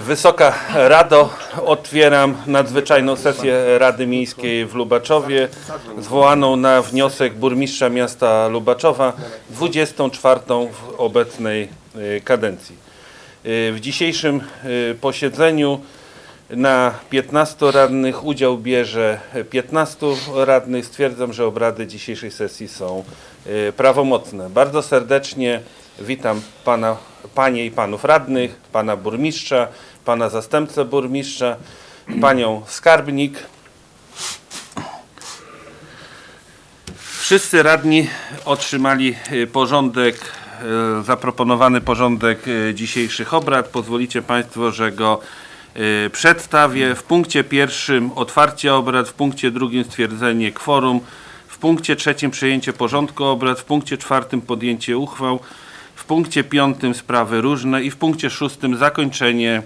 Wysoka Rado, otwieram nadzwyczajną sesję Rady Miejskiej w Lubaczowie, zwołaną na wniosek burmistrza miasta Lubaczowa, 24 w obecnej y, kadencji. Y, W dzisiejszym y, posiedzeniu na 15 radnych udział bierze 15 radnych. Stwierdzam, że obrady dzisiejszej sesji są prawomocne. Bardzo serdecznie witam pana, panie i panów radnych, pana burmistrza, pana zastępcę burmistrza, panią skarbnik. Wszyscy radni otrzymali y, porządek, y, zaproponowany porządek y, dzisiejszych obrad. Pozwolicie Państwo, że go przedstawię. W punkcie pierwszym otwarcie obrad, w punkcie drugim stwierdzenie kworum, w punkcie trzecim przyjęcie porządku obrad, w punkcie czwartym podjęcie uchwał, w punkcie piątym sprawy różne i w punkcie szóstym zakończenie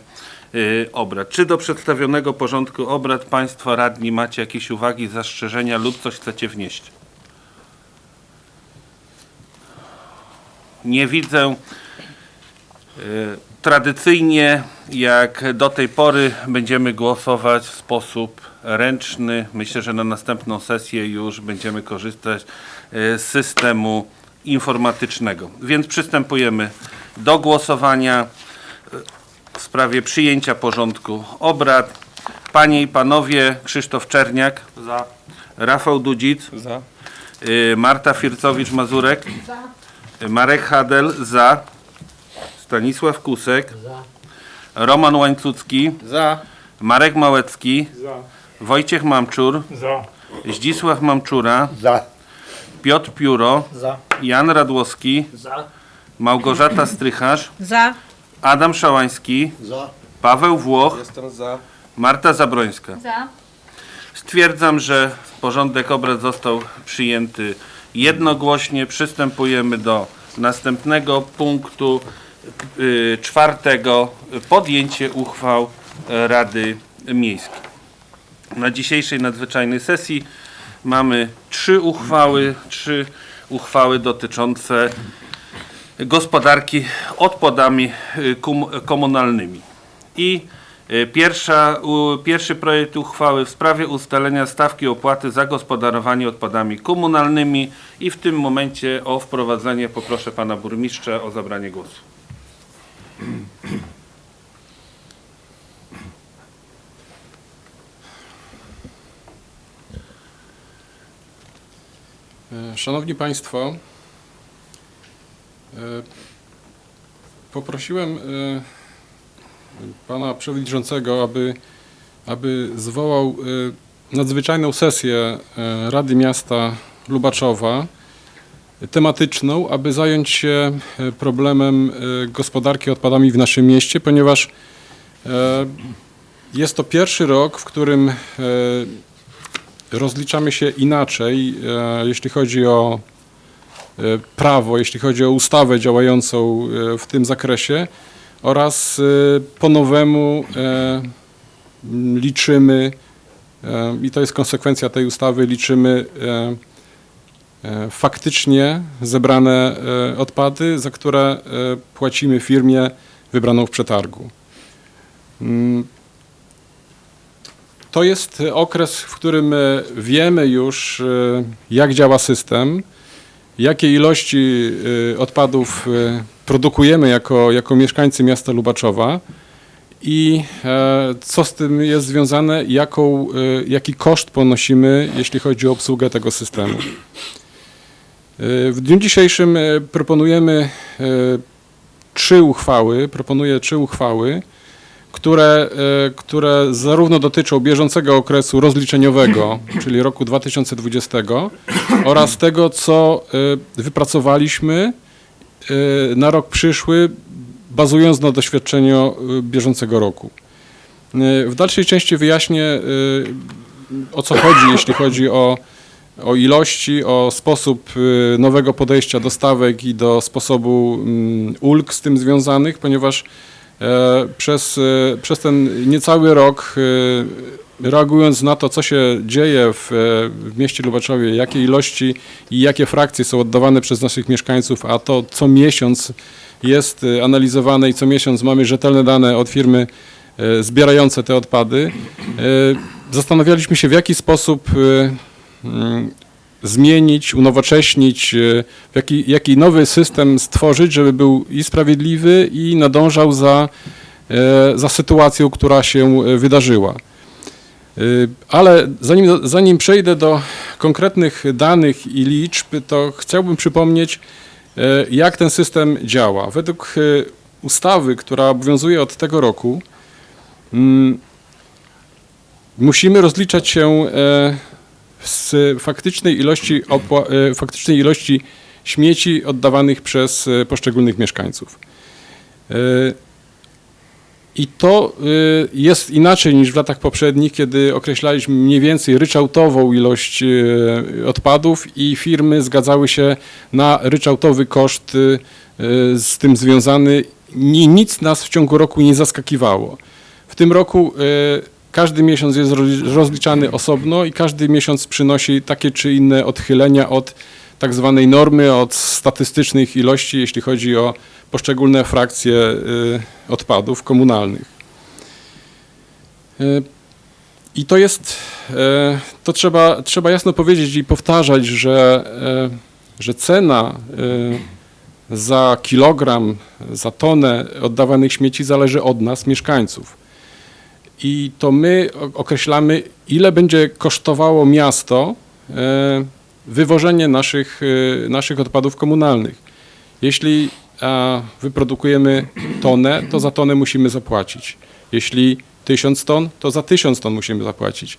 y, obrad. Czy do przedstawionego porządku obrad Państwo radni macie jakieś uwagi, zastrzeżenia lub coś chcecie wnieść? Nie widzę. Y, Tradycyjnie, jak do tej pory, będziemy głosować w sposób ręczny. Myślę, że na następną sesję już będziemy korzystać y, z systemu informatycznego. Więc przystępujemy do głosowania y, w sprawie przyjęcia porządku obrad. Panie i panowie, Krzysztof Czerniak. Za. Rafał Dudzic. Za. Y, Marta Fircowicz-Mazurek. Y, Marek Hadel za. Stanisław Kusek. Roman Łańcucki. Za. Marek Małecki. Za. Wojciech Mamczur. Za. Zdzisław Mamczura. Za. Piotr Pióro. Za. Jan Radłowski. Za. Małgorzata Strycharz. Za. Adam Szałański. Za. Paweł Włoch. Jestem za. Marta Zabrońska. Za. Stwierdzam, że porządek obrad został przyjęty jednogłośnie. Przystępujemy do następnego punktu y, czwartego. Podjęcie uchwał Rady Miejskiej. Na dzisiejszej nadzwyczajnej sesji mamy trzy uchwały, trzy uchwały dotyczące gospodarki odpadami y, komunalnymi. I y, pierwsza, pierwszy projekt uchwały w sprawie ustalenia stawki opłaty za gospodarowanie odpadami komunalnymi i w tym momencie o wprowadzenie poproszę pana burmistrza o zabranie głosu. Szanowni Państwo, e, poprosiłem e, Pana Przewodniczącego, aby, aby zwołał e, nadzwyczajną sesję e, Rady Miasta Lubaczowa e, tematyczną, aby zająć się e, problemem e, gospodarki odpadami w naszym mieście, ponieważ e, jest to pierwszy rok, w którym e, rozliczamy się inaczej, e, jeśli chodzi o e, prawo, jeśli chodzi o ustawę działającą e, w tym zakresie oraz po nowemu liczymy, i to jest konsekwencja tej ustawy, liczymy faktycznie zebrane odpady, za które płacimy firmie wybraną w przetargu. To jest okres, w którym e, wiemy już, e, jak działa system, jakie ilości e, odpadów e, produkujemy jako, jako mieszkańcy miasta Lubaczowa i e, co z tym jest związane, jaką, e, jaki koszt ponosimy, jeśli chodzi o obsługę tego systemu. E, W dniu dzisiejszym e, proponujemy e, trzy uchwały, proponuję trzy uchwały, które, e, które zarówno dotyczą bieżącego okresu rozliczeniowego, czyli roku 2020 oraz tego, co e, wypracowaliśmy e, na rok przyszły, bazując na doświadczeniu bieżącego roku. W dalszej części wyjaśnię, o co chodzi, jeśli chodzi o, o ilości, o sposób nowego podejścia do stawek i do sposobu mm, ulg z tym związanych, ponieważ Przez, e, przez ten niecały rok, e, reagując na to, co się dzieje w, e, w mieście Lubaczowie, jakie ilości i jakie frakcje są oddawane przez naszych mieszkańców, a to co miesiąc jest e, analizowane i co miesiąc mamy rzetelne dane od firmy e, zbierające te odpady. E, Zastanawialiśmy się, w jaki sposób e, mm, zmienić, unowocześnić, e, jaki, jaki nowy system stworzyć, żeby był i sprawiedliwy, i nadążał za, e, za sytuacją, która się e, wydarzyła. Ale zanim, zanim przejdę do konkretnych danych i liczb, to chciałbym przypomnieć, jak ten system działa. Według ustawy, która obowiązuje od tego roku, mm, musimy rozliczać się z faktycznej ilości, e, faktycznej ilości śmieci oddawanych przez e, poszczególnych mieszkańców. I to y, jest inaczej niż w latach poprzednich, kiedy określaliśmy mniej więcej ryczałtową ilość y, odpadów i firmy zgadzały się na ryczałtowy koszt y, y, z tym związany. Ni- Nic nas w ciągu roku nie zaskakiwało. W tym roku y, każdy miesiąc jest roz- rozliczany osobno i każdy miesiąc przynosi takie czy inne odchylenia od tak zwanej normy, od statystycznych ilości, jeśli chodzi o poszczególne frakcje y, odpadów komunalnych. Y, I to jest, y, to trzeba, trzeba jasno powiedzieć i powtarzać, że, że cena za kilogram, za tonę oddawanych śmieci zależy od nas, mieszkańców. I to my określamy, ile będzie kosztowało miasto y, wywożenie naszych, y, naszych odpadów komunalnych. Jeśli wyprodukujemy tonę, to za tonę musimy zapłacić. Jeśli tysiąc ton, to za tysiąc ton musimy zapłacić.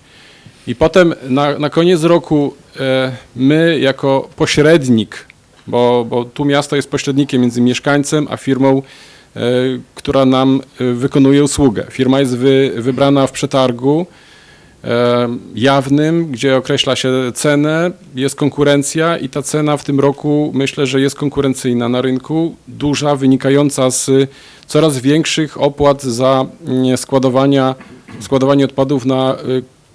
I potem na, na koniec roku e, my jako pośrednik, bo, bo tu miasto jest pośrednikiem między mieszkańcem a firmą, e, która nam e, wykonuje usługę. Firma jest wy, wybrana w przetargu e, jawnym, gdzie określa się cenę, jest konkurencja i ta cena w tym roku myślę, że jest konkurencyjna na rynku, duża, wynikająca z coraz większych opłat za mm, składowania, składowanie odpadów na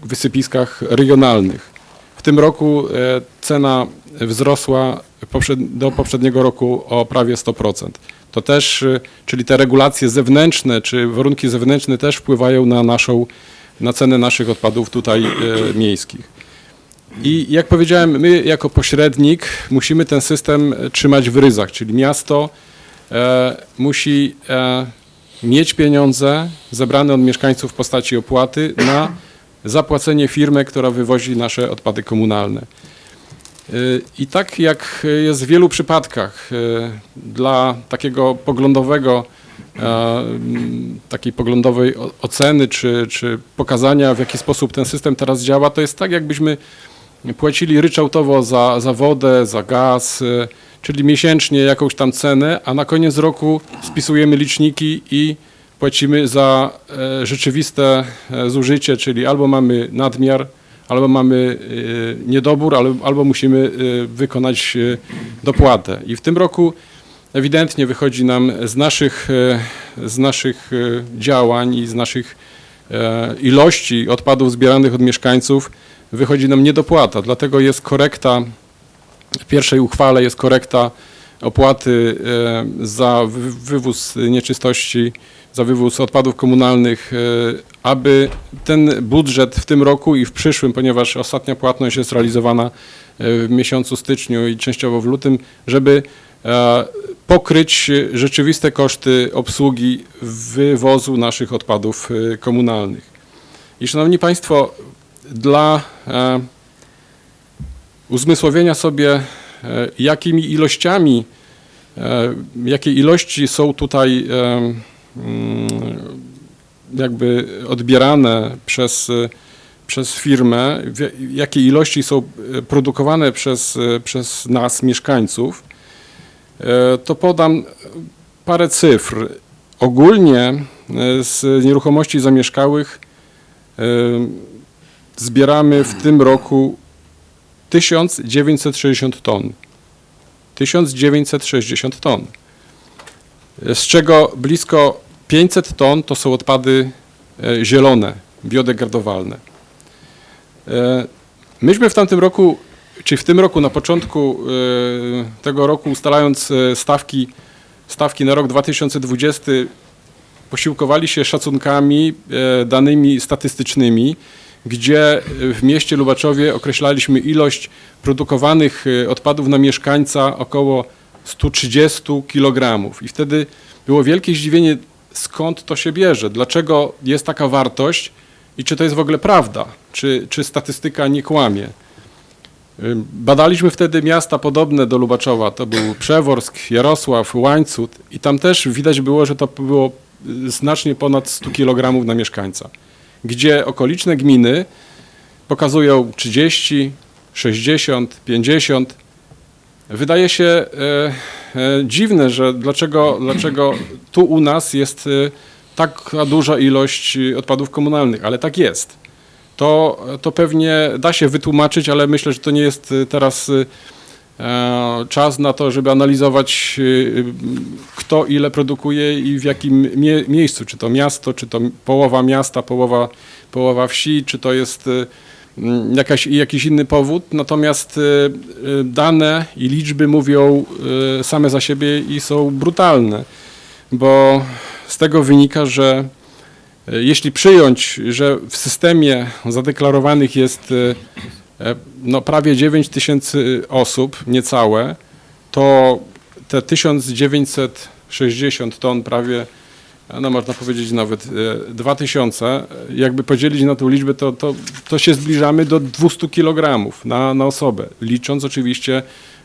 wysypiskach regionalnych. W tym roku e, cena wzrosła do poprzedniego roku o prawie 100%. To też, y, czyli te regulacje zewnętrzne, czy warunki zewnętrzne też wpływają na naszą, na cenę naszych odpadów tutaj e, miejskich. I jak powiedziałem, my jako pośrednik musimy ten system e, trzymać w ryzach, czyli miasto e, musi e, mieć pieniądze zebrane od mieszkańców w postaci opłaty na zapłacenie firmy, która wywozi nasze odpady komunalne. Y, I tak jak jest w wielu przypadkach y, dla takiego poglądowego, e, m, takiej poglądowej oceny czy, czy pokazania, w jaki sposób ten system teraz działa, to jest tak, jakbyśmy płacili ryczałtowo za, za wodę, za gaz, y, czyli miesięcznie jakąś tam cenę, a na koniec roku spisujemy liczniki i płacimy za e, rzeczywiste e, zużycie, czyli albo mamy nadmiar, albo mamy e, niedobór, albo, musimy e, wykonać e, dopłatę. I w tym roku ewidentnie wychodzi nam z naszych, z naszych działań i z naszych ilości odpadów zbieranych od mieszkańców wychodzi nam niedopłata. Dlatego jest korekta, w pierwszej uchwale jest korekta opłaty za wy- wywóz nieczystości, za wywóz odpadów komunalnych, aby ten budżet w tym roku i w przyszłym, ponieważ ostatnia płatność jest realizowana e, w miesiącu styczniu i częściowo w lutym, żeby e, pokryć rzeczywiste koszty obsługi wywozu naszych odpadów e, komunalnych. I szanowni Państwo, dla uzmysłowienia sobie, jakimi ilościami, jakie ilości są tutaj mm, jakby odbierane przez, e, przez firmę, jakie ilości są e, produkowane przez, e, przez nas, mieszkańców, to podam parę cyfr. Ogólnie z nieruchomości zamieszkałych zbieramy w tym roku 1960 ton. 1960 ton. Z czego blisko 500 ton to są odpady e, zielone, biodegradowalne. E, Myśmy w tamtym roku, czy w tym roku, na początku e, tego roku, ustalając stawki stawki na rok 2020 posiłkowali się szacunkami, danymi statystycznymi, gdzie w mieście Lubaczowie określaliśmy ilość produkowanych odpadów na mieszkańca około 130 kg. I wtedy było wielkie zdziwienie, skąd to się bierze, dlaczego jest taka wartość i czy to jest w ogóle prawda, czy, czy statystyka nie kłamie. Badaliśmy wtedy miasta podobne do Lubaczowa. To był Przeworsk, Jarosław, Łańcut i tam też widać było, że to było y, znacznie ponad 100 kg na mieszkańca. Gdzie okoliczne gminy pokazują 30, 60, 50. Wydaje się e, e, dziwne, że dlaczego, dlaczego tu u nas jest e, taka duża ilość odpadów komunalnych, ale tak jest. To, to pewnie da się wytłumaczyć, ale myślę, że to nie jest teraz czas na to, żeby analizować, kto ile produkuje i w jakim mie miejscu, czy to miasto, czy to połowa miasta, połowa, połowa wsi, czy to jest jakaś, jakiś inny powód. Natomiast y, y, dane i liczby mówią y, same za siebie i są brutalne, bo z tego wynika, że Jeśli przyjąć, że w systemie zadeklarowanych jest e, no, prawie 9 tysięcy osób, niecałe, to te 1960 ton, prawie, no można powiedzieć nawet e, 2000, jakby podzielić na tą liczbę, to, to, to się zbliżamy do 200 kg na, na osobę, licząc oczywiście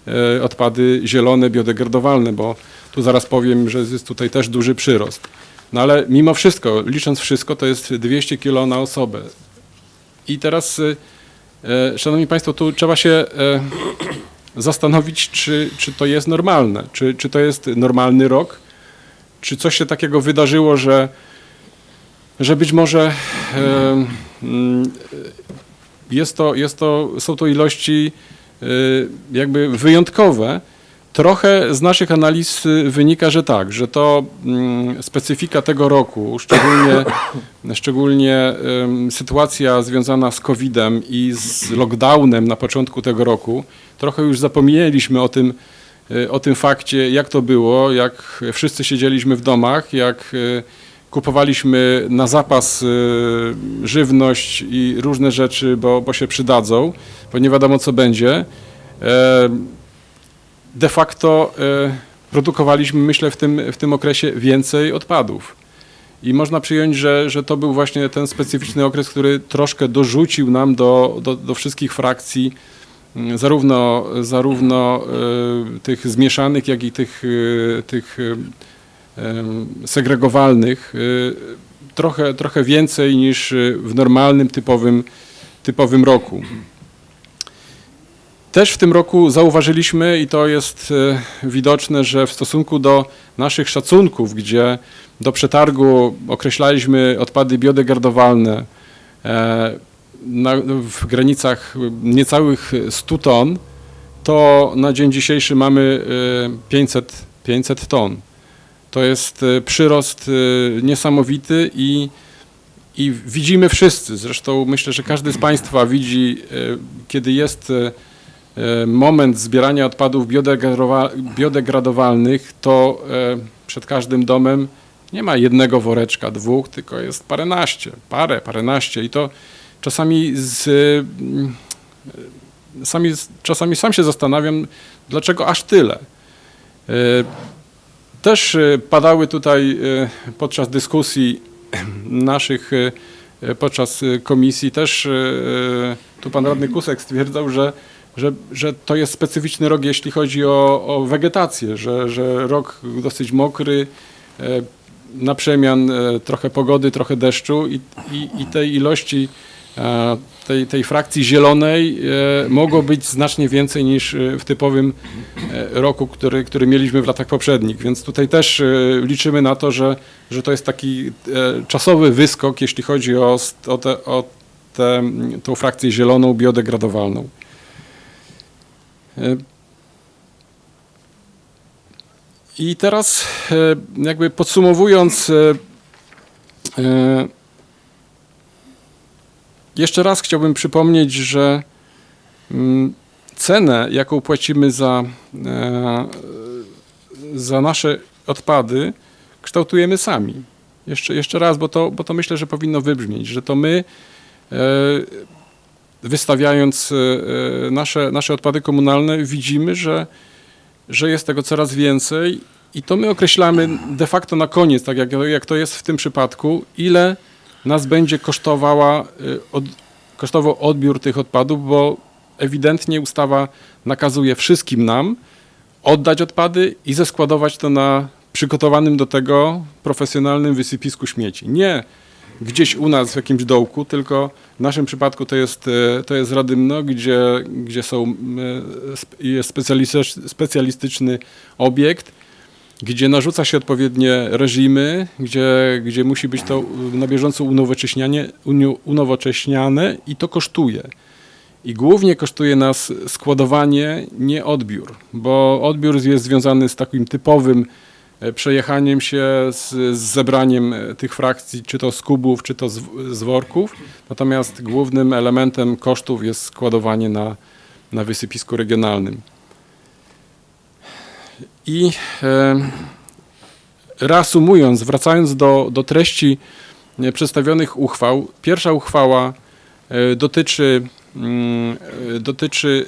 e, odpady zielone, biodegradowalne, bo tu zaraz powiem, że jest tutaj też duży przyrost. No ale mimo wszystko, licząc wszystko, to jest 200 kilo na osobę. I teraz, e, Szanowni Państwo, tu trzeba się e, zastanowić, czy, czy to jest normalne, czy, czy to jest normalny rok, czy coś się takiego wydarzyło, że, że być może mm, jest to, jest to, są to ilości e, jakby wyjątkowe. Trochę z naszych analiz y, wynika, że tak, że to mm, specyfika tego roku, szczególnie, szczególnie sytuacja związana z COVID-em i z lockdownem na początku tego roku, trochę już zapomnieliśmy o tym, y, o tym fakcie, jak to było, jak wszyscy siedzieliśmy w domach, jak y, kupowaliśmy na zapas y, żywność i różne rzeczy, bo, bo się przydadzą, bo nie wiadomo co będzie. E, de facto e, produkowaliśmy, myślę, w tym, w tym okresie więcej odpadów. I można przyjąć, że, że to był właśnie ten specyficzny okres, który troszkę dorzucił nam do, do, do wszystkich frakcji, zarówno, zarówno e, tych zmieszanych, jak i tych, e, tych e, segregowalnych, trochę, trochę więcej niż w normalnym, typowym, typowym roku. Też w tym roku zauważyliśmy, i to jest widoczne, że w stosunku do naszych szacunków, gdzie do przetargu określaliśmy odpady biodegradowalne na, w granicach niecałych 100 ton, to na dzień dzisiejszy mamy e, 500, 500 ton. To jest e, przyrost e, niesamowity i, i widzimy wszyscy, zresztą myślę, że każdy z Państwa widzi, kiedy jest moment zbierania odpadów biodegradowa- biodegradowalnych, to przed każdym domem nie ma jednego woreczka, dwóch, tylko jest paręnaście, parę, paręnaście i to czasami z, mm, sami, czasami sam się zastanawiam, dlaczego aż tyle. E, Też e, padały tutaj e, podczas dyskusji naszych, podczas komisji, też tu pan radny Kusek stwierdzał, że, że, że to jest specyficzny rok, jeśli chodzi o, o wegetację, że, że rok dosyć mokry, na przemian trochę pogody, trochę deszczu i, i, i tej ilości tej, tej frakcji zielonej e, mogło być znacznie więcej niż e, w typowym e, roku, który, który mieliśmy w latach poprzednich. Więc tutaj też e, liczymy na to, że, że to jest taki e, czasowy wyskok, jeśli chodzi o, o, te, o tę tą frakcję zieloną, biodegradowalną. E, I teraz e, jakby podsumowując, e, e, jeszcze raz chciałbym przypomnieć, że mm, cenę, jaką płacimy za, e, za nasze odpady kształtujemy sami. Jeszcze, jeszcze raz, bo to, bo to myślę, że powinno wybrzmieć, że to my e, wystawiając e, nasze, nasze odpady komunalne widzimy, że, że jest tego coraz więcej i to my określamy de facto na koniec, tak jak, jak to jest w tym przypadku, ile nas będzie kosztowała, e, od, kosztował odbiór tych odpadów, bo ewidentnie ustawa nakazuje wszystkim nam oddać odpady i zeskładować to na przygotowanym do tego profesjonalnym wysypisku śmieci. Nie gdzieś u nas w jakimś dołku, tylko w naszym przypadku to jest, e, to jest Radymno, gdzie, gdzie są, sp- jest specjalistycz- specjalistyczny obiekt, gdzie narzuca się odpowiednie reżimy, gdzie, gdzie musi być to na bieżąco unowocześnianie, unowocześniane i to kosztuje. I głównie kosztuje nas składowanie, nie odbiór, bo odbiór jest związany z takim typowym e, przejechaniem się, z, z zebraniem e, tych frakcji, czy to z kubów, czy to z, z worków. Natomiast głównym elementem kosztów jest składowanie na, na wysypisku regionalnym. I reasumując, wracając do, do treści e, przedstawionych uchwał, pierwsza uchwała e, dotyczy, mm, e, dotyczy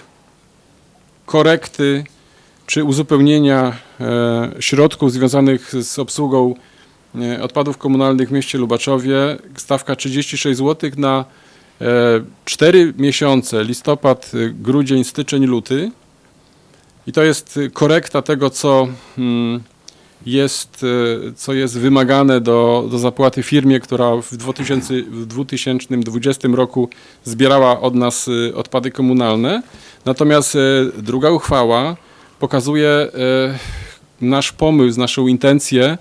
korekty czy uzupełnienia środków związanych z obsługą odpadów komunalnych w mieście Lubaczowie. Stawka 36 zł na e, 4 miesiące, listopad, grudzień, styczeń, luty. I to jest e, korekta tego, co mm, jest, e, co jest wymagane do, do zapłaty firmie, która w 2000, w 2020 roku zbierała od nas e, odpady komunalne. Natomiast druga uchwała pokazuje nasz pomysł, naszą intencję,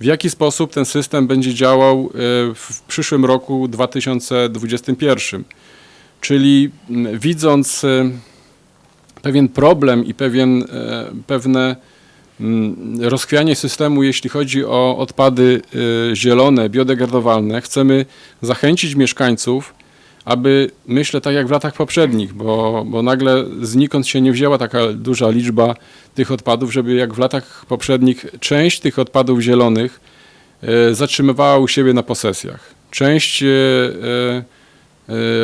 w jaki sposób ten system będzie działał w przyszłym roku 2021. Czyli m, widząc pewien problem i pewien, e, pewne mm, rozchwianie systemu, jeśli chodzi o odpady e, zielone, biodegradowalne, chcemy zachęcić mieszkańców, aby myślę tak jak w latach poprzednich, bo, bo nagle znikąd się nie wzięła taka duża liczba tych odpadów, żeby jak w latach poprzednich część tych odpadów zielonych e, zatrzymywała u siebie na posesjach. Część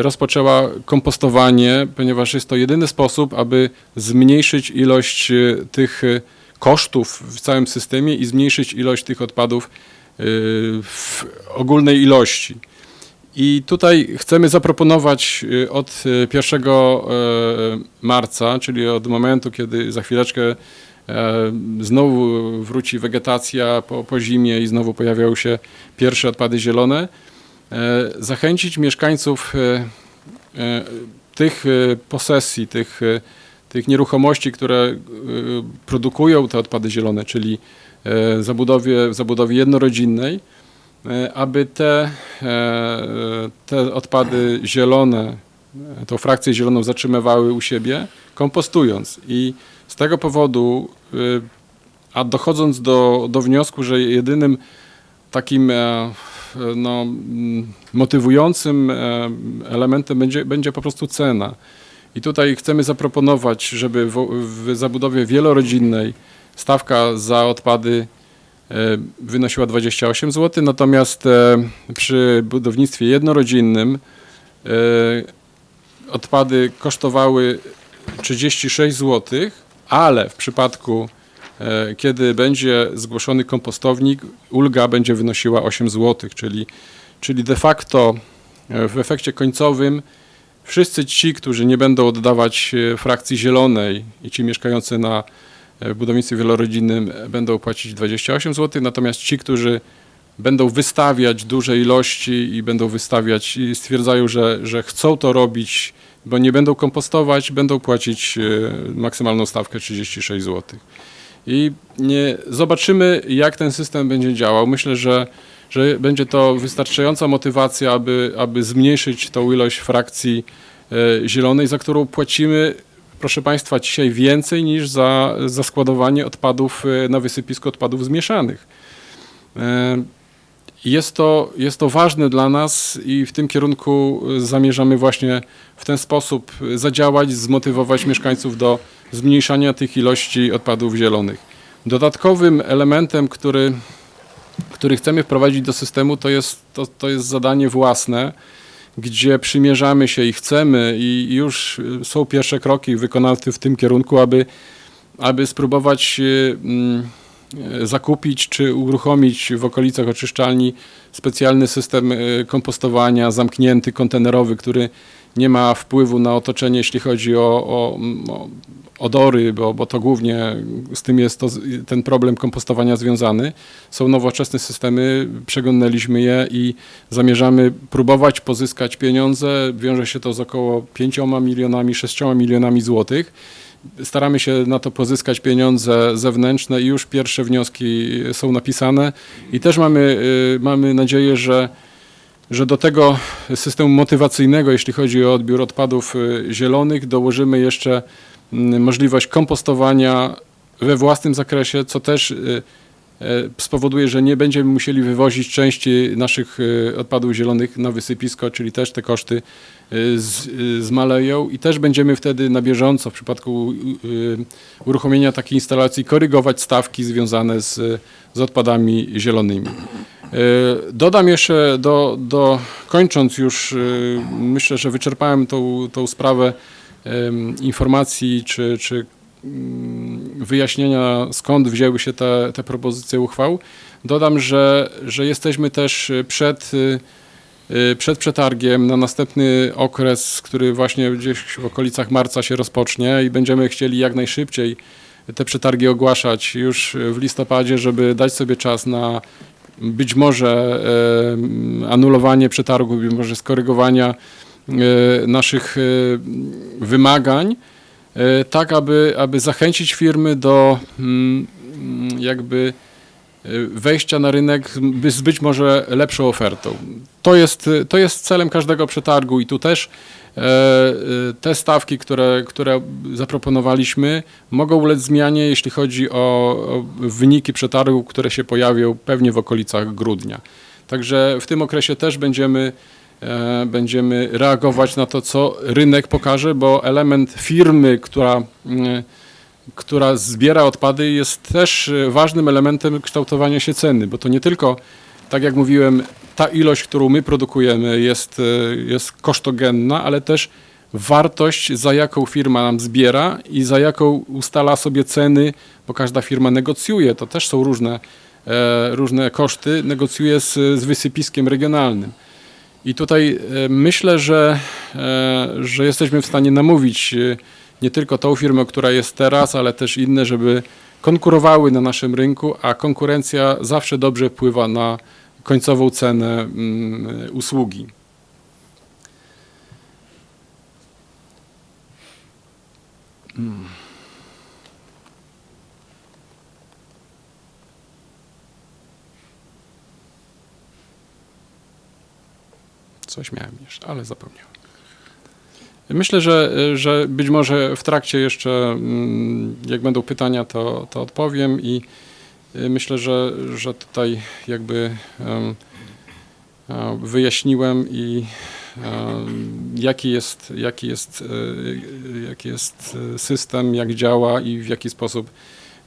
rozpoczęła kompostowanie, ponieważ jest to jedyny sposób, aby zmniejszyć ilość e, tych e, kosztów w całym systemie i zmniejszyć ilość tych odpadów w ogólnej ilości. I tutaj chcemy zaproponować y, od y, 1 e, marca, czyli od momentu, kiedy za chwileczkę znowu wróci wegetacja po, po zimie i znowu pojawiają się pierwsze odpady zielone, zachęcić mieszkańców e, e, tych e, posesji, tych, e, tych nieruchomości, które e, produkują te odpady zielone, czyli e, zabudowie, zabudowie jednorodzinnej, e, aby te, e, te odpady zielone, e, tą frakcję zieloną zatrzymywały u siebie, kompostując. I z tego powodu, e, a dochodząc do, do wniosku, że jedynym takim e, no, mm, motywującym e, elementem będzie, będzie po prostu cena. I tutaj chcemy zaproponować, żeby w, w zabudowie wielorodzinnej stawka za odpady e, wynosiła 28 zł, natomiast e, przy budownictwie jednorodzinnym e, odpady kosztowały 36 zł, ale w przypadku e, kiedy będzie zgłoszony kompostownik, ulga będzie wynosiła 8 zł, czyli, czyli de facto e, w efekcie końcowym wszyscy ci, którzy nie będą oddawać e, frakcji zielonej i ci mieszkający na e, budownictwie wielorodzinnym e, będą płacić 28 zł, natomiast ci, którzy będą wystawiać duże ilości i będą wystawiać i stwierdzają, że, że chcą to robić, bo nie będą kompostować, będą płacić e, maksymalną stawkę 36 zł. I nie, zobaczymy, jak ten system będzie działał. Myślę, że, że będzie to wystarczająca motywacja, aby, aby zmniejszyć tą ilość frakcji e, zielonej, za którą płacimy, proszę Państwa, dzisiaj więcej niż za, za składowanie odpadów e, na wysypisku odpadów zmieszanych. E, Jest to, jest to ważne dla nas i w tym kierunku zamierzamy właśnie w ten sposób zadziałać, zmotywować mieszkańców do zmniejszania tych ilości odpadów zielonych. Dodatkowym elementem, który, który chcemy wprowadzić do systemu, to jest, to, to jest zadanie własne, gdzie przymierzamy się i chcemy, i już są pierwsze kroki wykonane w tym kierunku, aby, aby spróbować y, mm, zakupić czy uruchomić w okolicach oczyszczalni specjalny system y, kompostowania zamknięty, kontenerowy, który nie ma wpływu na otoczenie, jeśli chodzi o, o, o odory, bo, bo to głównie z tym jest to, ten problem kompostowania związany. Są nowoczesne systemy, przeglądaliśmy je i zamierzamy próbować pozyskać pieniądze. Wiąże się to z około 5 milionami, 6 milionami złotych. Staramy się na to pozyskać pieniądze zewnętrzne i już pierwsze wnioski są napisane i też mamy, y, mamy nadzieję, że że do tego systemu motywacyjnego, jeśli chodzi o odbiór odpadów y, zielonych, dołożymy jeszcze możliwość kompostowania we własnym zakresie, co też y, y, spowoduje, że nie będziemy musieli wywozić części naszych y, odpadów zielonych na wysypisko, czyli też te koszty z, zmaleją i też będziemy wtedy na bieżąco w przypadku uruchomienia takiej instalacji korygować stawki związane z, z odpadami zielonymi. Dodam jeszcze, do, do, kończąc już, myślę, że wyczerpałem tą, tą sprawę informacji czy, czy mm, wyjaśnienia, skąd wzięły się te, te propozycje uchwał. Dodam, że, że jesteśmy też przed, e, przed przetargiem na następny okres, który właśnie gdzieś w okolicach marca się rozpocznie i będziemy chcieli jak najszybciej te przetargi ogłaszać już w listopadzie, żeby dać sobie czas na być może e, anulowanie przetargu, być może skorygowania e, naszych e, wymagań, e, tak aby, aby zachęcić firmy do mm, jakby e, wejścia na rynek z być może lepszą ofertą. To jest, to jest celem każdego przetargu i tu też e, e, te stawki, które, które zaproponowaliśmy, mogą ulec zmianie, jeśli chodzi o, o wyniki przetargu, które się pojawią pewnie w okolicach grudnia. Także w tym okresie też będziemy, e, będziemy reagować na to, co rynek pokaże, bo element firmy, która, mm, która zbiera odpady, jest też e, ważnym elementem kształtowania się ceny, bo to nie tylko, tak jak mówiłem, ta ilość, którą my produkujemy jest, e, jest kosztogenna, ale też wartość, za jaką firma nam zbiera i za jaką ustala sobie ceny, bo każda firma negocjuje, to też są różne, e, różne koszty, negocjuje z, z wysypiskiem regionalnym. I tutaj e, myślę, że, e, że jesteśmy w stanie namówić e, nie tylko tą firmę, która jest teraz, ale też inne, żeby konkurowały na naszym rynku, a konkurencja zawsze dobrze wpływa na końcową cenę mm, usługi. Coś miałem jeszcze, ale zapomniałem. Myślę, że, że być może w trakcie jeszcze, mm, jak będą pytania, to, to odpowiem i y, myślę, że, że tutaj jakby e, wyjaśniłem i jaki jest, jaki, jest, e, jaki jest e, system, jak działa i w jaki sposób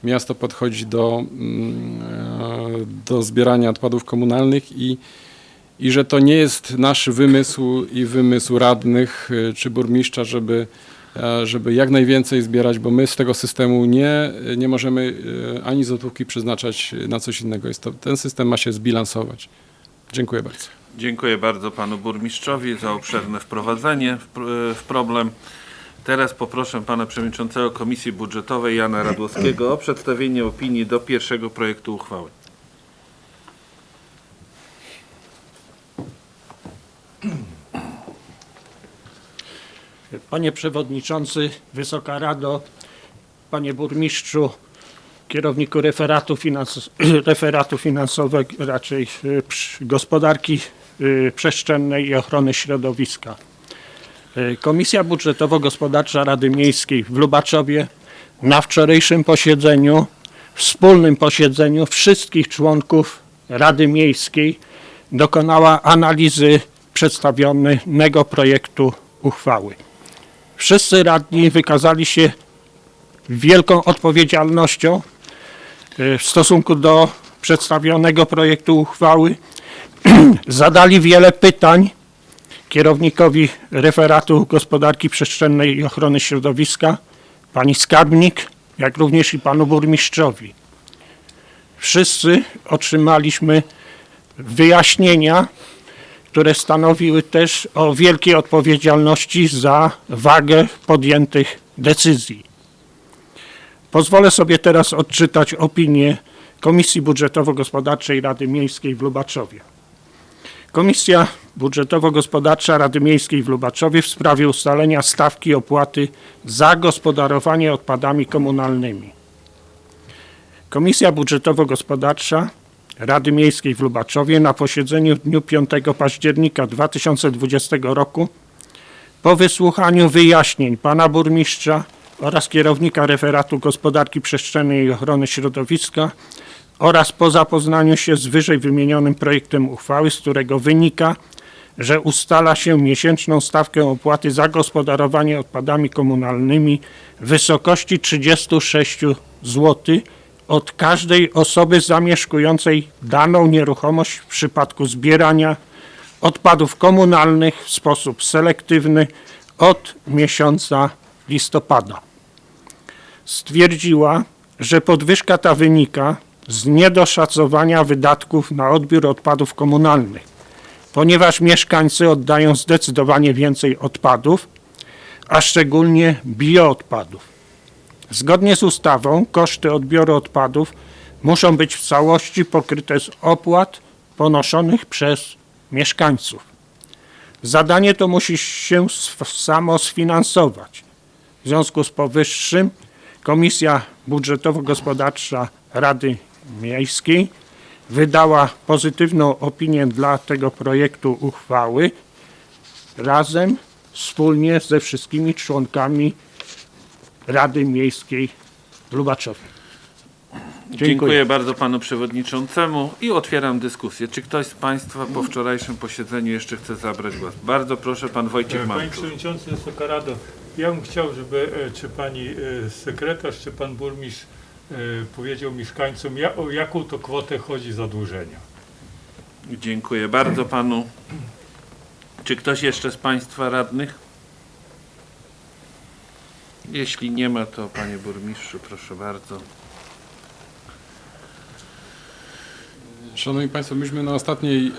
miasto podchodzi do, mm, do zbierania odpadów komunalnych i i że to nie jest nasz wymysł i wymysł radnych y, czy burmistrza, żeby, e, żeby jak najwięcej zbierać, bo my z tego systemu nie, nie możemy y, ani złotówki przeznaczać na coś innego. To, ten system ma się zbilansować. Dziękuję bardzo. Dziękuję bardzo panu burmistrzowi za obszerne wprowadzenie pr- w problem. Teraz poproszę pana przewodniczącego Komisji Budżetowej Jana Radłowskiego o przedstawienie opinii do pierwszego projektu uchwały. Panie Przewodniczący, Wysoka Rado, Panie Burmistrzu, kierowniku referatu, finans, referatu finansowego, raczej y, gospodarki y, przestrzennej i ochrony środowiska. Y, Komisja Budżetowo-Gospodarcza Rady Miejskiej w Lubaczowie na wczorajszym posiedzeniu, wspólnym posiedzeniu wszystkich członków Rady Miejskiej dokonała analizy przedstawionego projektu uchwały. Wszyscy radni wykazali się wielką odpowiedzialnością y, w stosunku do przedstawionego projektu uchwały zadali wiele pytań kierownikowi referatu gospodarki przestrzennej i ochrony środowiska, pani skarbnik, jak również i panu burmistrzowi. Wszyscy otrzymaliśmy wyjaśnienia, które stanowiły też o wielkiej odpowiedzialności za wagę podjętych decyzji. Pozwolę sobie teraz odczytać opinię Komisji Budżetowo-Gospodarczej Rady Miejskiej w Lubaczowie. Komisja Budżetowo-Gospodarcza Rady Miejskiej w Lubaczowie w sprawie ustalenia stawki opłaty za gospodarowanie odpadami komunalnymi. Komisja Budżetowo-Gospodarcza Rady Miejskiej w Lubaczowie na posiedzeniu w dniu 5 października 2020 roku po wysłuchaniu wyjaśnień pana burmistrza oraz kierownika referatu gospodarki przestrzennej i ochrony środowiska oraz po zapoznaniu się z wyżej wymienionym projektem uchwały, z którego wynika, że ustala się miesięczną stawkę opłaty za gospodarowanie odpadami komunalnymi w wysokości 36 zł od każdej osoby zamieszkującej daną nieruchomość w przypadku zbierania odpadów komunalnych w sposób selektywny od miesiąca listopada. Stwierdziła, że podwyżka ta wynika z niedoszacowania wydatków na odbiór odpadów komunalnych, ponieważ mieszkańcy oddają zdecydowanie więcej odpadów, a szczególnie bioodpadów. Zgodnie z ustawą koszty odbioru odpadów muszą być w całości pokryte z opłat ponoszonych przez mieszkańców. Zadanie to musi się samo sfinansować. W związku z powyższym Komisja Budżetowo-Gospodarcza Rady Miejskiej wydała pozytywną opinię dla tego projektu uchwały razem, wspólnie ze wszystkimi członkami Rady Miejskiej w Lubaczowie. Dziękuję. bardzo panu przewodniczącemu i otwieram dyskusję. Czy ktoś z państwa po wczorajszym posiedzeniu jeszcze chce zabrać głos? Bardzo proszę, pan Wojciech Panie Mamczuk. Przewodniczący Wysoka Rado, ja bym chciał, żeby e, czy Pani e, sekretarz, czy Pan Burmistrz e, powiedział mieszkańcom, o jaką to kwotę chodzi zadłużenia. Dziękuję bardzo panu. Czy ktoś jeszcze z państwa radnych? Jeśli nie ma, to panie burmistrzu, proszę bardzo. Szanowni Państwo, myśmy na ostatniej,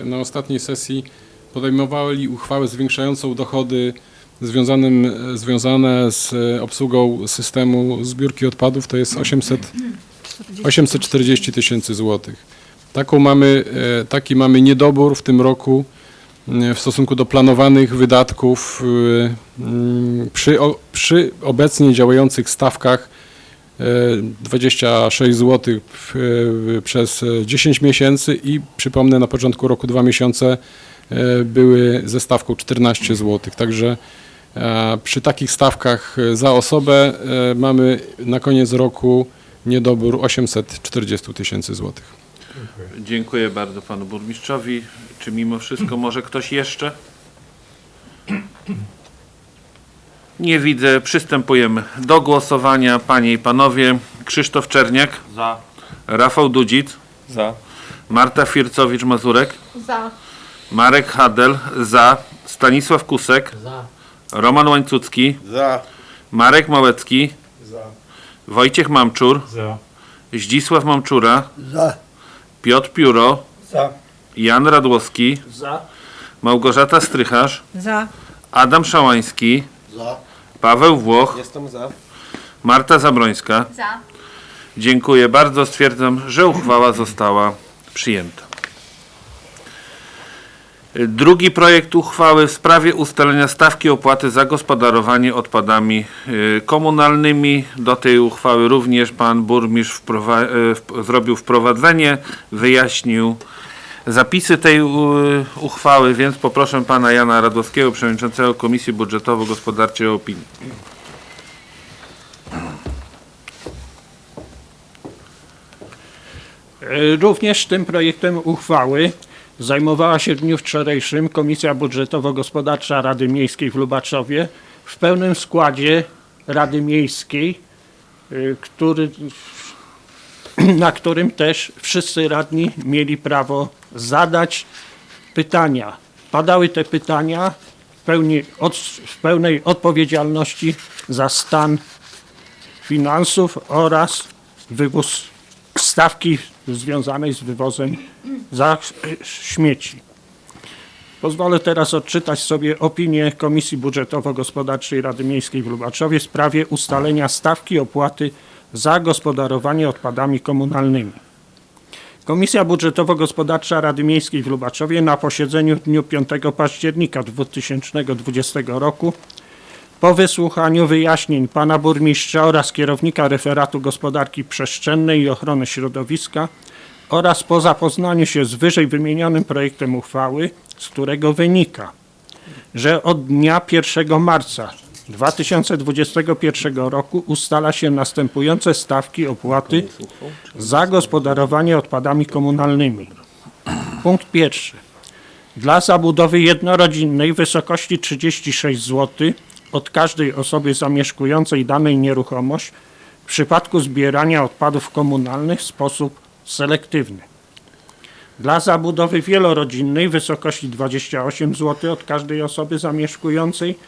e, na ostatniej sesji podejmowali uchwałę zwiększającą dochody związanym, związane z obsługą systemu zbiórki odpadów, to jest 800, 840 tysięcy złotych. Taką mamy, e, taki mamy niedobór w tym roku w stosunku do planowanych wydatków mm, przy, przy obecnie działających stawkach e, 26 zł przez e, 10 miesięcy i przypomnę na początku roku dwa miesiące były ze stawką 14 zł. Także przy takich stawkach za osobę mamy na koniec roku niedobór 840 tysięcy złotych. Dziękuję bardzo panu burmistrzowi. Czy mimo wszystko może ktoś jeszcze? Nie widzę. Przystępujemy do głosowania. Panie i panowie, Krzysztof Czerniak, Za. Rafał Dudzic, Za. Marta Fircowicz-Mazurek, Za. Marek Hadel, za, Stanisław Kusek, Za. Roman Łańcucki, Za. Marek Małecki, Wojciech Mamczur, Za. Zdzisław Mamczura, Za. Piotr Pióro, Za. Jan Radłowski, Za. Małgorzata Strycharz, Za. Adam Szałański, Za. Paweł Włoch, Jestem za. Marta Zabrońska. Za. Dziękuję bardzo. Stwierdzam, że uchwała została przyjęta. Drugi projekt uchwały w sprawie ustalenia stawki opłaty za gospodarowanie odpadami y, komunalnymi. Do tej uchwały również pan burmistrz wprowa- y, zrobił wprowadzenie, wyjaśnił zapisy tej y, uchwały, więc poproszę pana Jana Radowskiego, przewodniczącego Komisji Budżetowo-Gospodarczej o opinię. Również tym projektem uchwały zajmowała się w dniu wczorajszym Komisja Budżetowo-Gospodarcza Rady Miejskiej w Lubaczowie w pełnym składzie Rady Miejskiej, y, który na którym też wszyscy radni mieli prawo zadać pytania. Padały te pytania w, pełni, od, w pełnej odpowiedzialności za stan finansów oraz wywóz stawki związanej z wywozem śmieci. Pozwolę teraz odczytać sobie opinię Komisji Budżetowo-Gospodarczej Rady Miejskiej w Lubaczowie w sprawie ustalenia stawki opłaty za gospodarowanie odpadami komunalnymi. Komisja Budżetowo-Gospodarcza Rady Miejskiej w Lubaczowie na posiedzeniu w dniu 5 października 2020 roku po wysłuchaniu wyjaśnień pana burmistrza oraz kierownika referatu gospodarki przestrzennej i ochrony środowiska oraz po zapoznaniu się z wyżej wymienionym projektem uchwały, z którego wynika, że od dnia 1 marca 2021 roku ustala się następujące stawki opłaty za gospodarowanie odpadami komunalnymi. Punkt pierwszy. Dla zabudowy jednorodzinnej w wysokości 36 zł od każdej osoby zamieszkującej danej nieruchomość w przypadku zbierania odpadów komunalnych w sposób selektywny. Dla zabudowy wielorodzinnej w wysokości 28 zł od każdej osoby zamieszkującej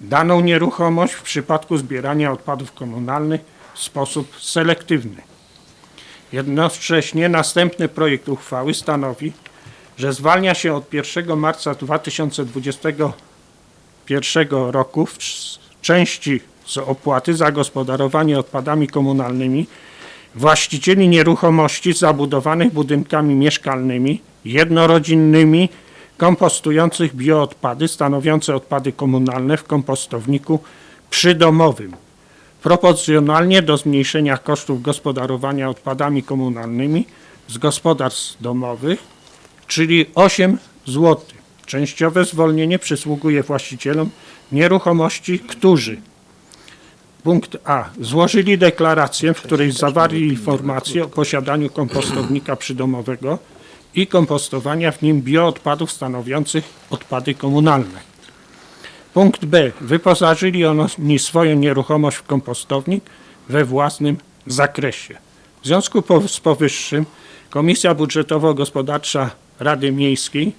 daną nieruchomość w przypadku zbierania odpadów komunalnych w sposób selektywny. Jednocześnie następny projekt uchwały stanowi, że zwalnia się od 1 marca 2021 roku w części z opłaty za gospodarowanie odpadami komunalnymi właścicieli nieruchomości zabudowanych budynkami mieszkalnymi, jednorodzinnymi, kompostujących bioodpady stanowiące odpady komunalne w kompostowniku przydomowym. Proporcjonalnie do zmniejszenia kosztów gospodarowania odpadami komunalnymi z gospodarstw domowych, czyli 8 zł. Częściowe zwolnienie przysługuje właścicielom nieruchomości, którzy Punkt A. Złożyli deklarację, w której zawarli informację o posiadaniu kompostownika przydomowego i kompostowania w nim bioodpadów stanowiących odpady komunalne. Punkt B. Wyposażyli oni swoją nieruchomość w kompostownik we własnym zakresie. W związku z powyższym Komisja Budżetowo-Gospodarcza Rady Miejskiej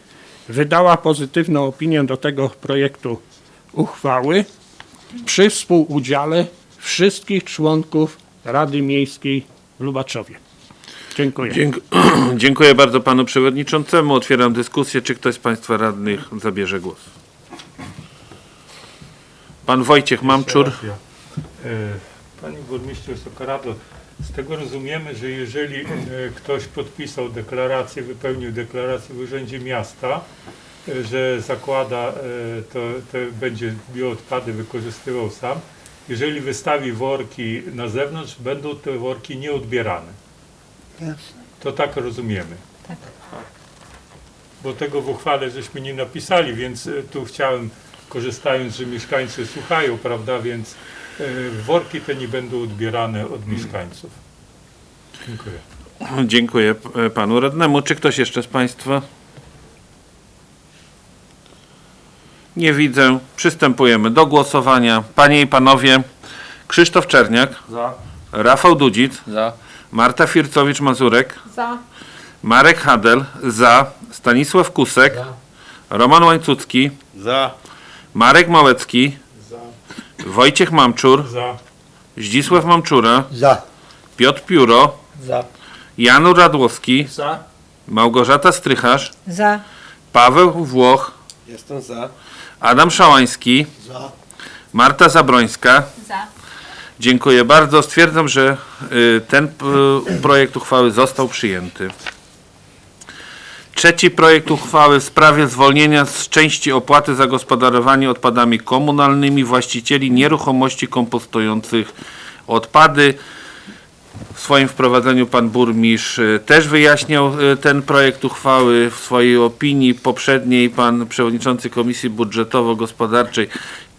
wydała pozytywną opinię do tego projektu uchwały przy współudziale wszystkich członków Rady Miejskiej w Lubaczowie. Dziękuję. Dzięk dziękuję bardzo panu przewodniczącemu. Otwieram dyskusję. Czy ktoś z państwa radnych zabierze głos? Pan Wojciech Mamczur. E, Panie burmistrzu Sokorado, z tego rozumiemy, że jeżeli e, ktoś podpisał deklarację, wypełnił deklarację w Urzędzie Miasta, e, że zakłada, e, to, to będzie bioodpady wykorzystywał sam, jeżeli wystawi worki na zewnątrz, będą te worki nieodbierane. To tak rozumiemy. Bo tego w uchwale żeśmy nie napisali, więc tu chciałem, korzystając, że mieszkańcy słuchają, prawda, więc worki te nie będą odbierane od mieszkańców. Dziękuję. Dziękuję p- panu radnemu. Czy ktoś jeszcze z państwa? Nie widzę. Przystępujemy do głosowania. Panie i panowie, Krzysztof Czerniak, Za. Rafał Dudzic, Za. Marta Fircowicz-Mazurek, Za. Marek Hadel, za, Stanisław Kusek, Roman Łańcucki, Za. Marek Małecki, Wojciech Mamczur, Za. Zdzisław Mamczura, Za. Piotr Pióro, Za. Jan Radłowski, Za. Małgorzata Strycharz, Za. Paweł Włoch, Jestem za. Adam Szałański, Za. Marta Zabrońska. Za. Dziękuję bardzo. Stwierdzam, że y, ten p- projekt uchwały został przyjęty. Trzeci projekt uchwały w sprawie zwolnienia z części opłaty za gospodarowanie odpadami komunalnymi właścicieli nieruchomości kompostujących odpady. W swoim wprowadzeniu pan burmistrz y, też wyjaśniał y, ten projekt uchwały w swojej opinii poprzedniej. Pan przewodniczący Komisji Budżetowo-Gospodarczej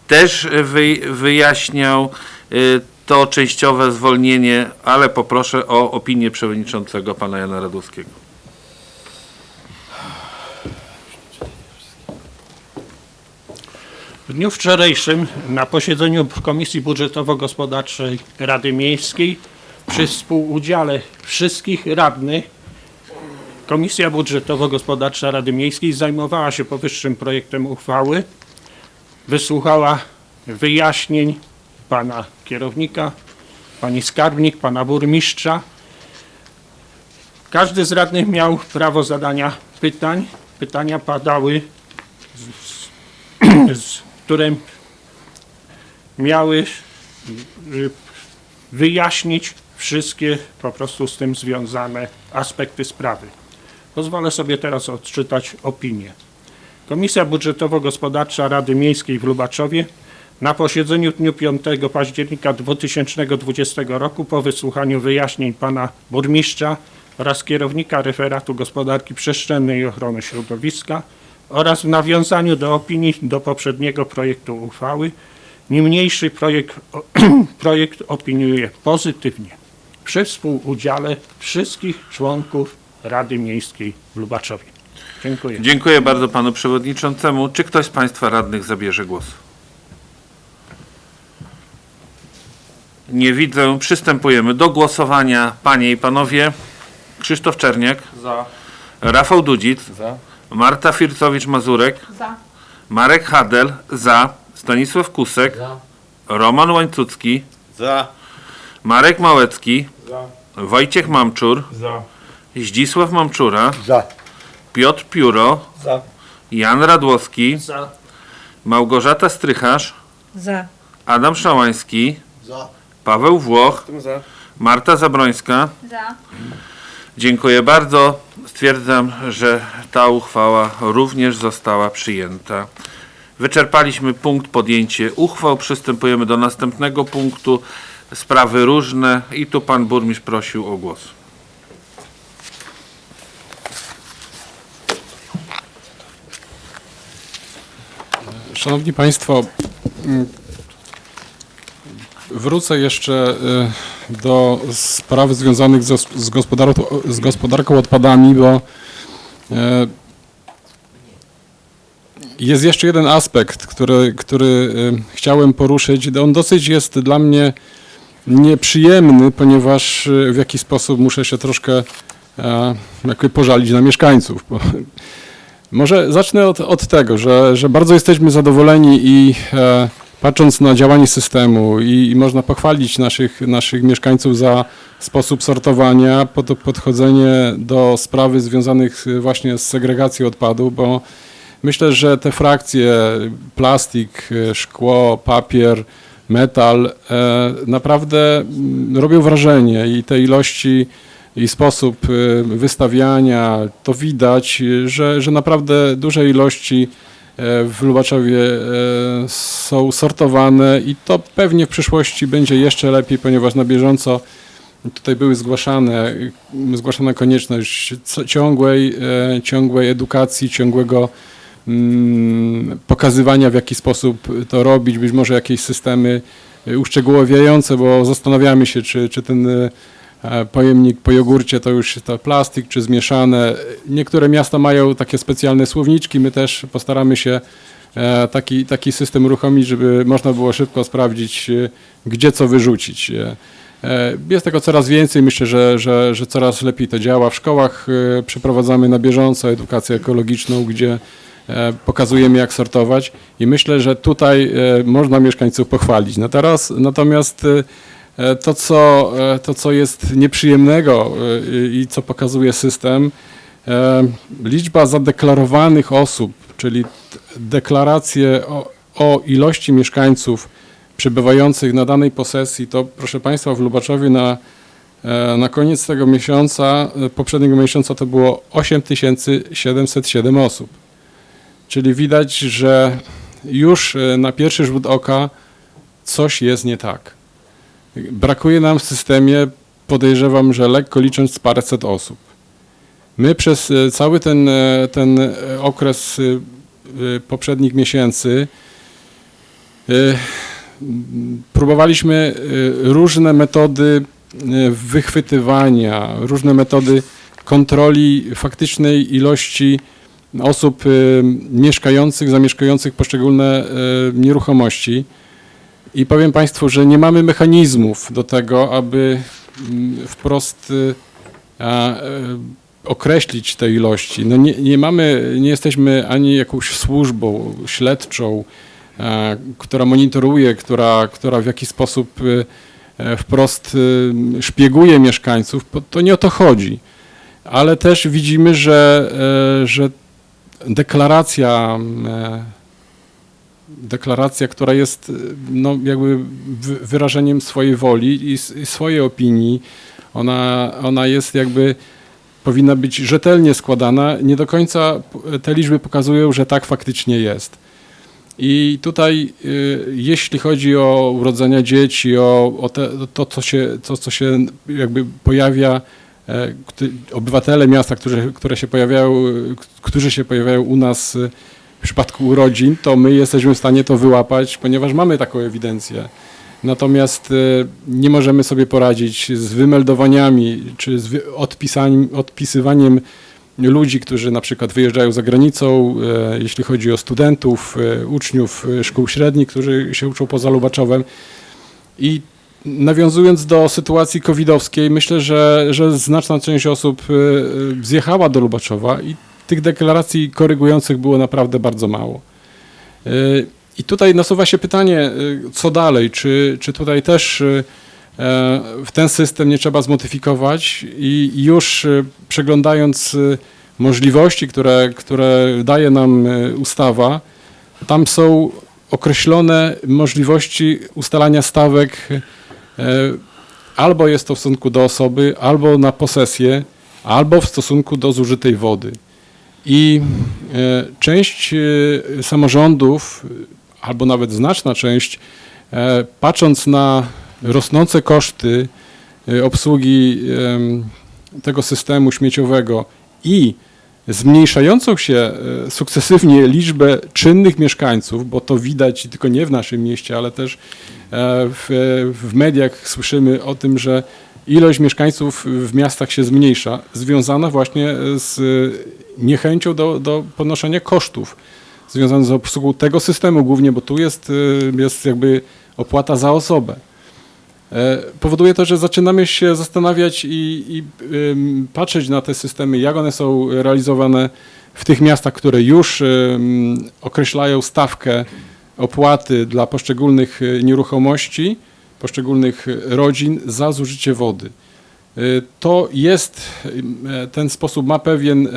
też wy, wyjaśniał to częściowe zwolnienie, ale poproszę o opinię przewodniczącego pana Jana Radowskiego. W dniu wczorajszym na posiedzeniu Komisji Budżetowo-Gospodarczej Rady Miejskiej przy współudziale wszystkich radnych Komisja Budżetowo-Gospodarcza Rady Miejskiej zajmowała się powyższym projektem uchwały, wysłuchała wyjaśnień pana kierownika, pani skarbnik, pana burmistrza. Każdy z radnych miał prawo zadania pytań. Pytania padały, z, z, które miały y, wyjaśnić wszystkie po prostu z tym związane aspekty sprawy. Pozwolę sobie teraz odczytać opinię. Komisja Budżetowo-Gospodarcza Rady Miejskiej w Lubaczowie na posiedzeniu dniu 5 października 2020 roku po wysłuchaniu wyjaśnień pana burmistrza oraz kierownika referatu gospodarki przestrzennej i ochrony środowiska oraz w nawiązaniu do opinii do poprzedniego projektu uchwały niniejszy projekt, projekt opiniuje pozytywnie przy współudziale wszystkich członków Rady Miejskiej w Lubaczowie. Dziękuję. Dziękuję bardzo panu przewodniczącemu. Czy ktoś z państwa radnych zabierze głos? Nie widzę. Przystępujemy do głosowania. Panie i panowie, Krzysztof Czerniak. Za. Rafał Dudzic. Za. Marta Fircowicz-Mazurek. Za. Marek Hadel. Za. Stanisław Kusek. Za. Roman Łańcucki. Za. Marek Małecki. Za. Wojciech Mamczur. Za. Zdzisław Mamczura. Za. Piotr Piuro. Za. Jan Radłowski. Za. Małgorzata Strycharz. Za. Adam Szałański. Za. Paweł Włoch. Za. Marta Zabrońska. Za. Dziękuję bardzo. Stwierdzam, że ta uchwała również została przyjęta. Wyczerpaliśmy punkt podjęcie uchwał. Przystępujemy do następnego punktu. Sprawy różne i tu pan burmistrz prosił o głos. Szanowni Państwo, wrócę jeszcze y, do spraw związanych z, gospodarką, z gospodarką odpadami, bo y, jest jeszcze jeden aspekt, który, który y, chciałem poruszyć. On dosyć jest dla mnie nieprzyjemny, ponieważ w jakiś sposób muszę się troszkę jakby pożalić na mieszkańców. Może zacznę od, od tego, że, że bardzo jesteśmy zadowoleni i patrząc na działanie systemu i, i można pochwalić naszych, naszych mieszkańców za sposób sortowania, pod, podchodzenie do sprawy związanych e, właśnie z segregacją odpadów, bo myślę, że te frakcje plastik, e, szkło, papier, metal e, naprawdę mm, robią wrażenie i te ilości i sposób y, wystawiania, to widać, że, że naprawdę duże ilości e, w Lubaczowie e, są sortowane i to pewnie w przyszłości będzie jeszcze lepiej, ponieważ na bieżąco tutaj były zgłaszane, zgłaszana konieczność ciągłej, e, ciągłej edukacji, ciągłego mm, pokazywania w jaki sposób to robić, być może jakieś systemy uszczegóławiające, bo zastanawiamy się, czy, czy ten e, pojemnik po jogurcie to już to plastik czy zmieszane. Niektóre miasta mają takie specjalne słowniczki, my też postaramy się e, taki, taki system uruchomić, żeby można było szybko sprawdzić, e, gdzie co wyrzucić. E, e, Jest tego coraz więcej, myślę, że, że, że coraz lepiej to działa. W szkołach e, przeprowadzamy na bieżąco edukację ekologiczną, gdzie e, pokazujemy jak sortować i myślę, że tutaj e, można mieszkańców pochwalić. No teraz, natomiast e, E, To co, e, to, co jest nieprzyjemnego e, i co pokazuje system, e, liczba zadeklarowanych osób, czyli deklaracje o, o ilości mieszkańców przebywających na danej posesji, to proszę Państwa w Lubaczowie na, e, na koniec tego miesiąca, e, poprzedniego miesiąca to było 8707 osób. Czyli widać, że już e, na pierwszy rzut oka coś jest nie tak. Brakuje nam w systemie, podejrzewam, że lekko licząc paręset osób. My przez e, cały ten, e, ten e, okres poprzednich miesięcy próbowaliśmy różne metody wychwytywania, różne metody kontroli faktycznej ilości osób mieszkających, zamieszkujących poszczególne nieruchomości. I powiem Państwu, że nie mamy mechanizmów do tego, aby mm, wprost y, e, określić te ilości. No nie, nie mamy, nie jesteśmy ani jakąś służbą śledczą, która monitoruje, która, która w jakiś sposób e, e, wprost e, szpieguje mieszkańców, to nie o to chodzi. Ale też widzimy, że, e, że deklaracja, e, deklaracja, która jest e, no, jakby wy- wyrażeniem swojej woli i, i swojej opinii, ona, ona jest jakby powinna być rzetelnie składana. Nie do końca te liczby pokazują, że tak faktycznie jest. I tutaj, y, jeśli chodzi o urodzenia dzieci, o, o te, to, co się, to, co się jakby pojawia, e, obywatele miasta, którzy, które się pojawiają, y, którzy się pojawiają u nas y, przypadku urodzin, to my jesteśmy w stanie to wyłapać, ponieważ mamy taką ewidencję. Natomiast y, nie możemy sobie poradzić z wymeldowaniami czy z odpisywaniem ludzi, którzy na przykład wyjeżdżają za granicą, e, jeśli chodzi o studentów, e, uczniów e, szkół średnich, którzy się uczą poza Lubaczowem. I nawiązując do sytuacji covidowskiej, myślę, że, że znaczna część osób e, e, zjechała do Lubaczowa i tych deklaracji korygujących było naprawdę bardzo mało. E, I tutaj nasuwa się pytanie, e, co dalej? Czy, czy tutaj też e, e, w ten system nie trzeba zmodyfikować i już przeglądając możliwości, które, które daje nam ustawa, tam są określone możliwości ustalania stawek albo jest to w stosunku do osoby, albo na posesję, albo w stosunku do zużytej wody. I e, część e, samorządów, albo nawet znaczna część, e, patrząc na rosnące koszty obsługi tego systemu śmieciowego i zmniejszającą się sukcesywnie liczbę czynnych mieszkańców, bo to widać tylko nie w naszym mieście, ale też w, w mediach słyszymy o tym, że ilość mieszkańców w miastach się zmniejsza, związana właśnie z niechęcią do, do ponoszenia kosztów związanych z obsługą tego systemu głównie, bo tu jest, e, jest jakby opłata za osobę. E, Powoduje to, że zaczynamy się zastanawiać i, i patrzeć na te systemy, jak one są realizowane w tych miastach, które już określają stawkę opłaty dla poszczególnych y, nieruchomości, poszczególnych y, rodzin za zużycie wody. Y, To jest, e, ten sposób ma pewien, e,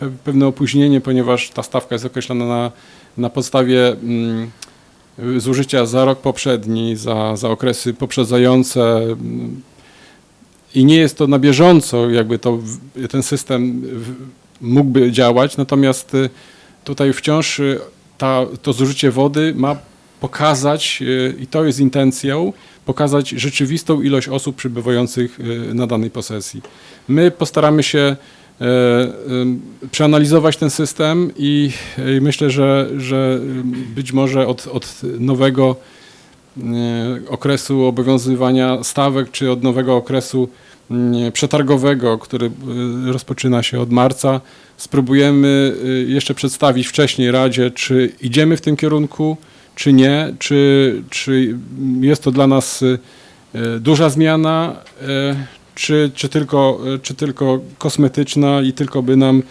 pe- pewne opóźnienie, ponieważ ta stawka jest określona na, na podstawie mm, zużycia za rok poprzedni, za, za okresy poprzedzające mm, i nie jest to na bieżąco, jakby to, ten system mógłby działać, natomiast y, tutaj wciąż y, ta, to zużycie wody ma pokazać, y, i to jest intencją, pokazać rzeczywistą ilość osób przybywających y, na danej posesji. My postaramy się e, przeanalizować ten system i, myślę, że, że być może od, od nowego e, okresu obowiązywania stawek, czy od nowego okresu mm, przetargowego, który e, rozpoczyna się od marca, spróbujemy e, jeszcze przedstawić wcześniej Radzie, czy idziemy w tym kierunku, czy nie, czy, czy jest to dla nas e, duża zmiana, e, czy, czy, tylko, czy tylko kosmetyczna i tylko by nam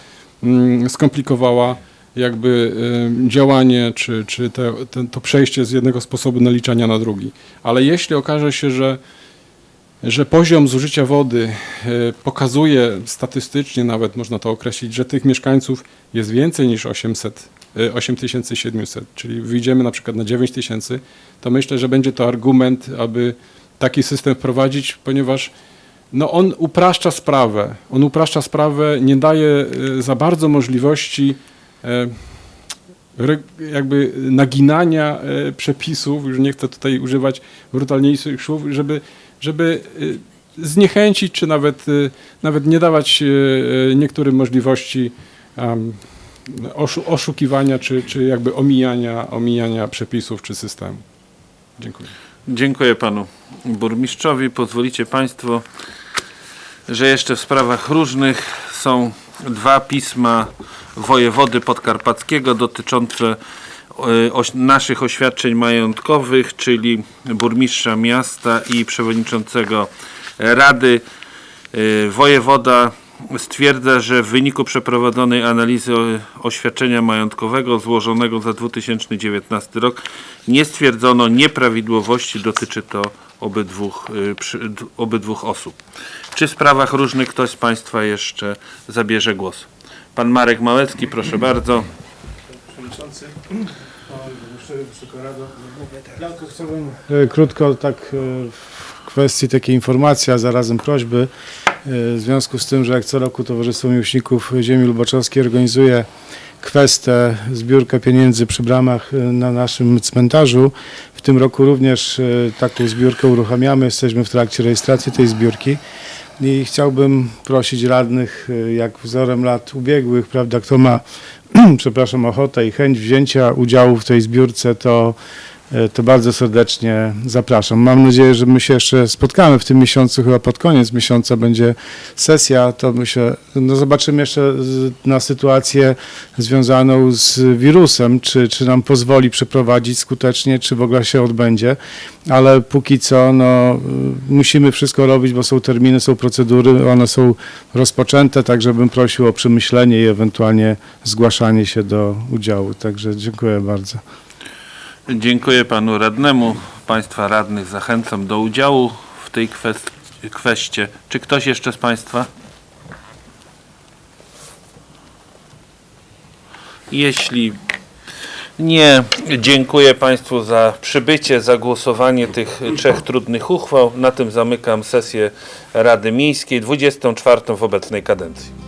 mm, skomplikowała jakby działanie, czy, czy te, ten, to przejście z jednego sposobu naliczania na drugi. Ale jeśli okaże się, że, że poziom zużycia wody pokazuje statystycznie, nawet można to określić, że tych mieszkańców jest więcej niż 800, e, 8700, czyli wyjdziemy na przykład na 9000, to myślę, że będzie to argument, aby taki system wprowadzić, ponieważ no on upraszcza sprawę. On upraszcza sprawę, nie daje e, za bardzo możliwości e, jakby naginania e, przepisów, już nie chcę tutaj używać brutalniejszych słów, żeby, żeby e, zniechęcić, czy nawet, nawet nie dawać niektórym możliwości oszukiwania, czy, czy jakby omijania, omijania przepisów, czy systemu. Dziękuję. Dziękuję panu burmistrzowi. Pozwolicie państwo, że jeszcze w sprawach różnych są dwa pisma wojewody podkarpackiego dotyczące e, naszych oświadczeń majątkowych, czyli burmistrza miasta i przewodniczącego Rady Y, Wojewoda stwierdza, że w wyniku przeprowadzonej analizy oświadczenia majątkowego złożonego za 2019 rok nie stwierdzono nieprawidłowości, dotyczy to obydwu, y, obydwu osób. Czy w sprawach różnych ktoś z Państwa jeszcze zabierze głos? Pan Marek Małecki, proszę bardzo. Przewodniczący, Wysoka Rado. Ja tylko chciałbym e, krótko tak e, kwestii takiej informacji, a zarazem prośby. e, W związku z tym, że jak co roku Towarzystwo Miłośników Ziemi Lubaczowskiej organizuje kwestę, zbiórkę pieniędzy przy bramach e, na naszym cmentarzu. W tym roku również e, taką zbiórkę uruchamiamy. Jesteśmy w trakcie rejestracji tej zbiórki. I chciałbym prosić radnych, jak wzorem lat ubiegłych, prawda, kto ma, przepraszam, ochotę i chęć wzięcia udziału w tej zbiórce, to, to bardzo serdecznie zapraszam. Mam nadzieję, że my się jeszcze spotkamy w tym miesiącu, chyba pod koniec miesiąca będzie sesja, to myślę, no zobaczymy jeszcze na sytuację związaną z wirusem, czy, czy nam pozwoli przeprowadzić skutecznie, czy w ogóle się odbędzie, ale póki co no, musimy wszystko robić, bo są terminy, są procedury, one są rozpoczęte, także bym prosił o przemyślenie i ewentualnie zgłaszanie się do udziału. Także dziękuję bardzo. Dziękuję panu radnemu. Państwa radnych zachęcam do udziału w tej kwest- kwestie. Czy ktoś jeszcze z Państwa? Jeśli nie, dziękuję Państwu za przybycie, za głosowanie tych trzech trudnych uchwał. Na tym zamykam sesję Rady Miejskiej, 24 w obecnej kadencji.